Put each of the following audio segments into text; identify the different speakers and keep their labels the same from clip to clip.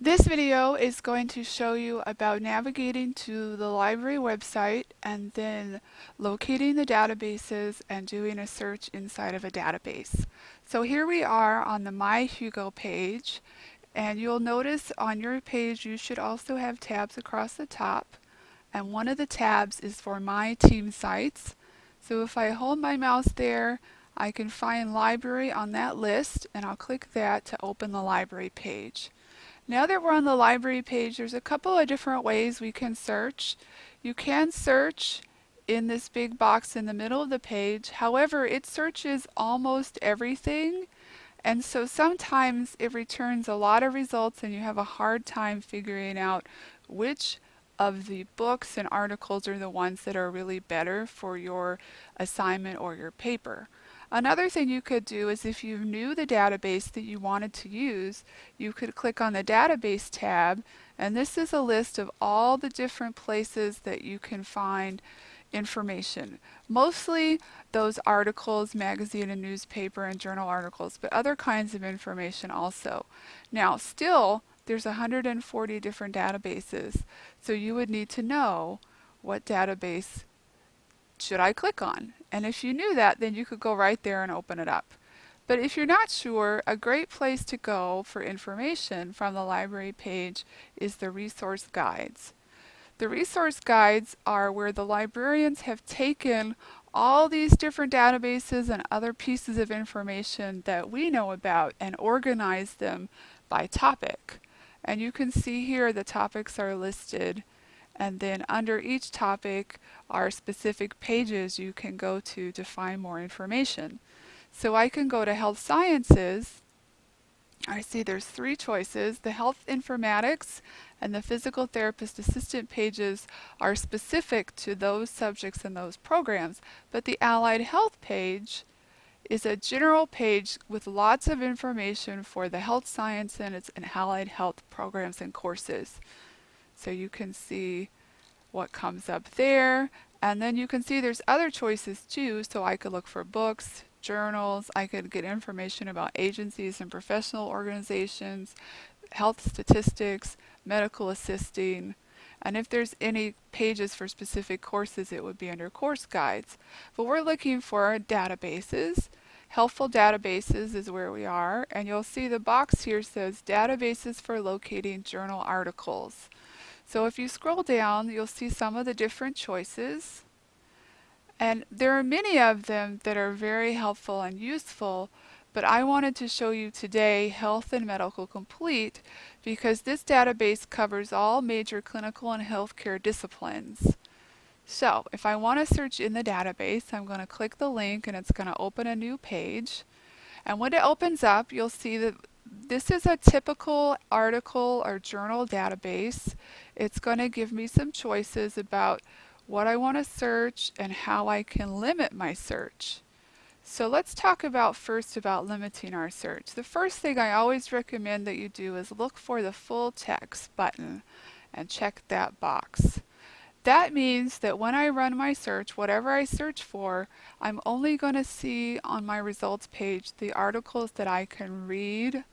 Speaker 1: This video is going to show you about navigating to the library website and then locating the databases and doing a search inside of a database. So here we are on the My Hugo page and you'll notice on your page you should also have tabs across the top and one of the tabs is for My Team Sites. So if I hold my mouse there I can find library on that list and I'll click that to open the library page. Now that we're on the library page, there's a couple of different ways we can search. You can search in this big box in the middle of the page. However, it searches almost everything. And so sometimes it returns a lot of results and you have a hard time figuring out which of the books and articles are the ones that are really better for your assignment or your paper. Another thing you could do is if you knew the database that you wanted to use, you could click on the database tab and this is a list of all the different places that you can find information. Mostly those articles, magazine and newspaper and journal articles, but other kinds of information also. Now still there's 140 different databases, so you would need to know what database should I click on? And if you knew that, then you could go right there and open it up. But if you're not sure, a great place to go for information from the library page is the resource guides. The resource guides are where the librarians have taken all these different databases and other pieces of information that we know about and organized them by topic. And you can see here the topics are listed and then under each topic are specific pages you can go to to find more information. So I can go to health sciences. I see there's three choices. The health informatics and the physical therapist assistant pages are specific to those subjects and those programs, but the allied health page is a general page with lots of information for the health science and its and allied health programs and courses. So you can see what comes up there. And then you can see there's other choices too. So I could look for books, journals, I could get information about agencies and professional organizations, health statistics, medical assisting, and if there's any pages for specific courses, it would be under course guides. But we're looking for databases. Helpful databases is where we are, and you'll see the box here says databases for locating journal articles. So if you scroll down, you'll see some of the different choices. And there are many of them that are very helpful and useful, but I wanted to show you today Health and Medical Complete because this database covers all major clinical and healthcare disciplines. So if I want to search in the database, I'm going to click the link and it's going to open a new page. And when it opens up, you'll see that this is a typical article or journal database. It's going to give me some choices about what I want to search and how I can limit my search. So let's talk about first about limiting our search. The first thing I always recommend that you do is look for the full text button and check that box. That means that when I run my search, whatever I search for, I'm only going to see on my results page the articles that I can read,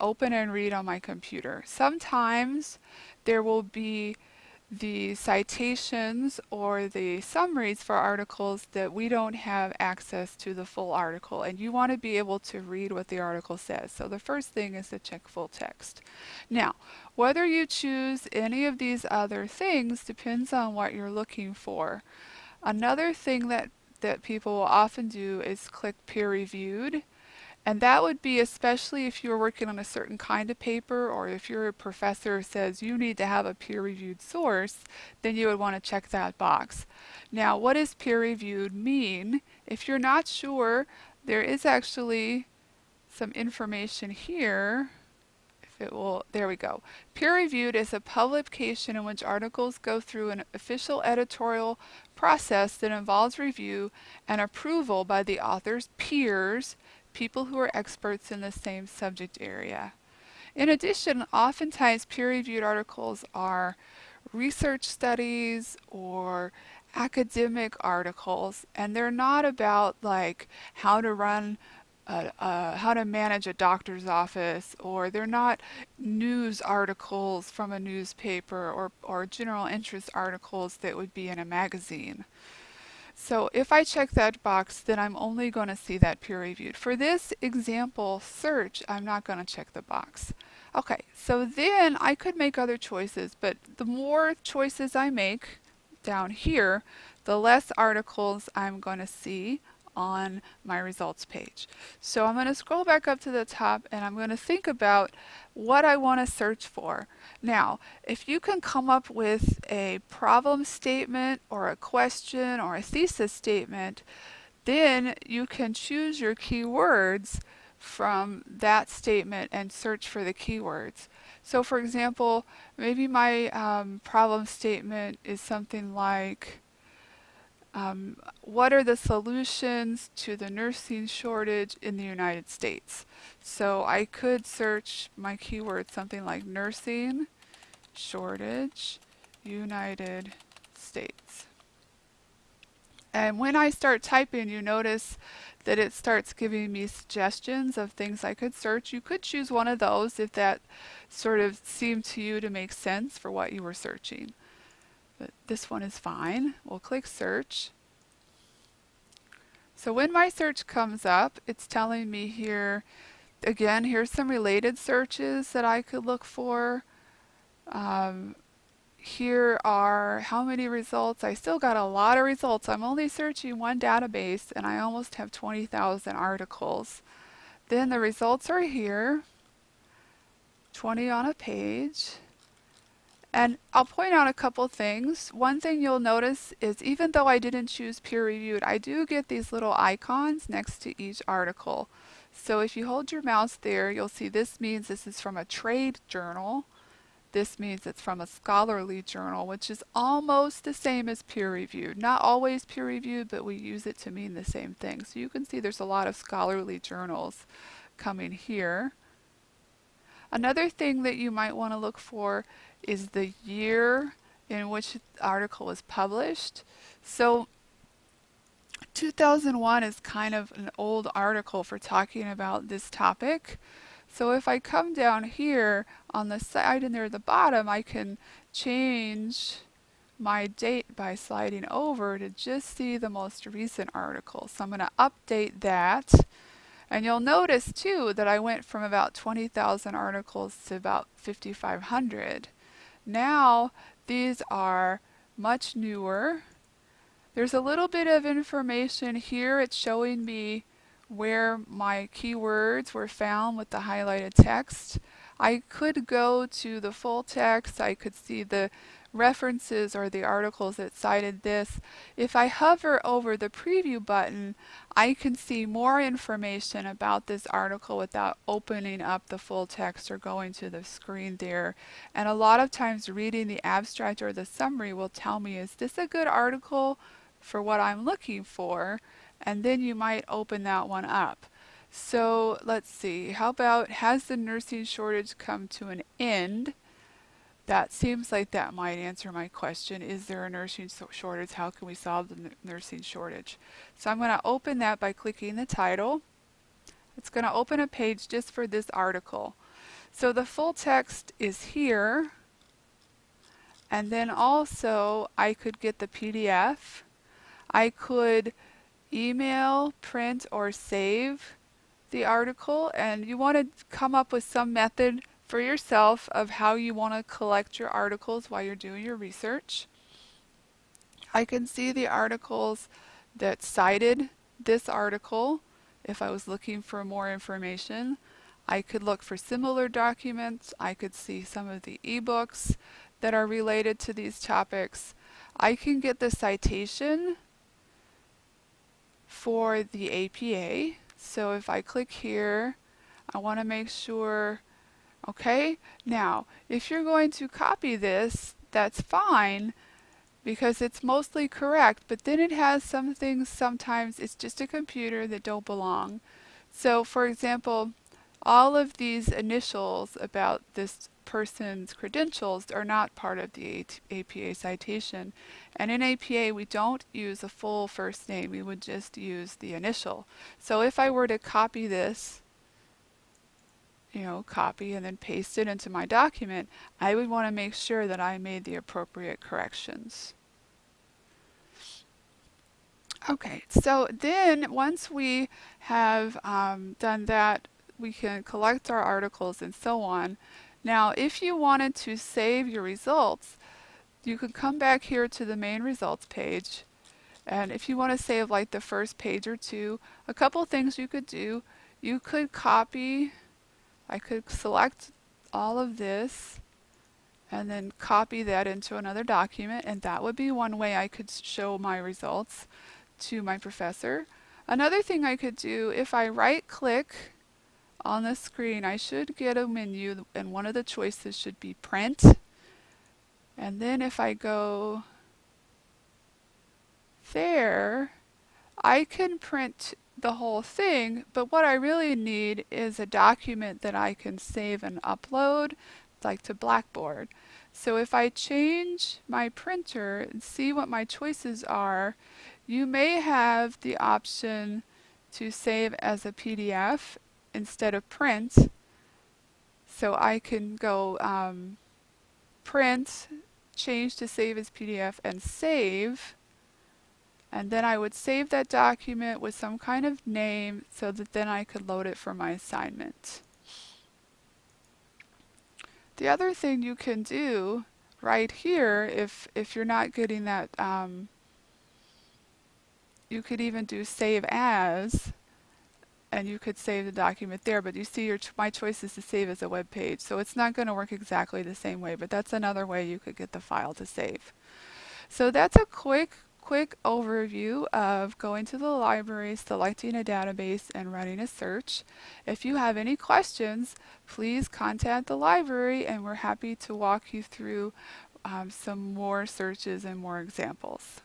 Speaker 1: open and read on my computer. Sometimes there will be the citations or the summaries for articles that we don't have access to the full article and you want to be able to read what the article says. So the first thing is to check full text. Now whether you choose any of these other things depends on what you're looking for. Another thing that that people will often do is click peer reviewed and that would be especially if you're working on a certain kind of paper or if your professor says you need to have a peer-reviewed source, then you would want to check that box. Now, what does peer-reviewed mean? If you're not sure, there is actually some information here. If it will, there we go. Peer-reviewed is a publication in which articles go through an official editorial process that involves review and approval by the author's peers people who are experts in the same subject area. In addition, oftentimes peer-reviewed articles are research studies or academic articles and they're not about like how to run uh, uh, how to manage a doctor's office, or they're not news articles from a newspaper or, or general interest articles that would be in a magazine. So if I check that box, then I'm only going to see that peer reviewed. For this example search, I'm not going to check the box. Okay, so then I could make other choices, but the more choices I make down here, the less articles I'm going to see on my results page. So I'm going to scroll back up to the top and I'm going to think about what I want to search for. Now, if you can come up with a problem statement or a question or a thesis statement, then you can choose your keywords from that statement and search for the keywords. So for example, maybe my um, problem statement is something like um, what are the solutions to the nursing shortage in the United States? So I could search my keyword something like nursing shortage United States. And when I start typing, you notice that it starts giving me suggestions of things I could search. You could choose one of those if that sort of seemed to you to make sense for what you were searching but this one is fine. We'll click search. So when my search comes up, it's telling me here, again, here's some related searches that I could look for. Um, here are how many results. I still got a lot of results. I'm only searching one database and I almost have 20,000 articles. Then the results are here, 20 on a page. And I'll point out a couple things. One thing you'll notice is even though I didn't choose peer reviewed, I do get these little icons next to each article. So if you hold your mouse there, you'll see this means this is from a trade journal. This means it's from a scholarly journal, which is almost the same as peer reviewed. Not always peer reviewed, but we use it to mean the same thing. So you can see there's a lot of scholarly journals coming here. Another thing that you might want to look for is the year in which the article was published. So 2001 is kind of an old article for talking about this topic. So if I come down here on the side and at the bottom, I can change my date by sliding over to just see the most recent article. So I'm going to update that and you'll notice too that I went from about 20,000 articles to about 5,500. Now these are much newer. There's a little bit of information here. It's showing me where my keywords were found with the highlighted text. I could go to the full text. I could see the references or the articles that cited this. If I hover over the preview button, I can see more information about this article without opening up the full text or going to the screen there. And a lot of times reading the abstract or the summary will tell me, is this a good article for what I'm looking for? And then you might open that one up. So let's see, how about has the nursing shortage come to an end? That seems like that might answer my question. Is there a nursing shortage? How can we solve the nursing shortage? So I'm going to open that by clicking the title. It's going to open a page just for this article. So the full text is here. And then also I could get the PDF. I could email, print, or save the article. And you want to come up with some method for yourself of how you want to collect your articles while you're doing your research. I can see the articles that cited this article if I was looking for more information. I could look for similar documents. I could see some of the ebooks that are related to these topics. I can get the citation for the APA. So if I click here, I want to make sure Okay, now if you're going to copy this, that's fine because it's mostly correct, but then it has some things sometimes it's just a computer that don't belong. So for example, all of these initials about this person's credentials are not part of the APA citation. And in APA, we don't use a full first name. We would just use the initial. So if I were to copy this, you know, copy and then paste it into my document, I would want to make sure that I made the appropriate corrections. Okay, so then once we have um, done that, we can collect our articles and so on. Now, if you wanted to save your results, you could come back here to the main results page. And if you want to save like the first page or two, a couple things you could do. You could copy, I could select all of this and then copy that into another document and that would be one way I could show my results to my professor. Another thing I could do, if I right click on the screen, I should get a menu and one of the choices should be print. And then if I go there, I can print the whole thing, but what I really need is a document that I can save and upload, like to Blackboard. So if I change my printer and see what my choices are, you may have the option to save as a PDF instead of print. So I can go um, print, change to save as PDF and save. And then I would save that document with some kind of name so that then I could load it for my assignment. The other thing you can do right here, if, if you're not getting that um, you could even do save as and you could save the document there but you see your my choice is to save as a web page so it's not going to work exactly the same way but that's another way you could get the file to save so that's a quick quick overview of going to the library selecting a database and running a search. If you have any questions please contact the library and we're happy to walk you through um, some more searches and more examples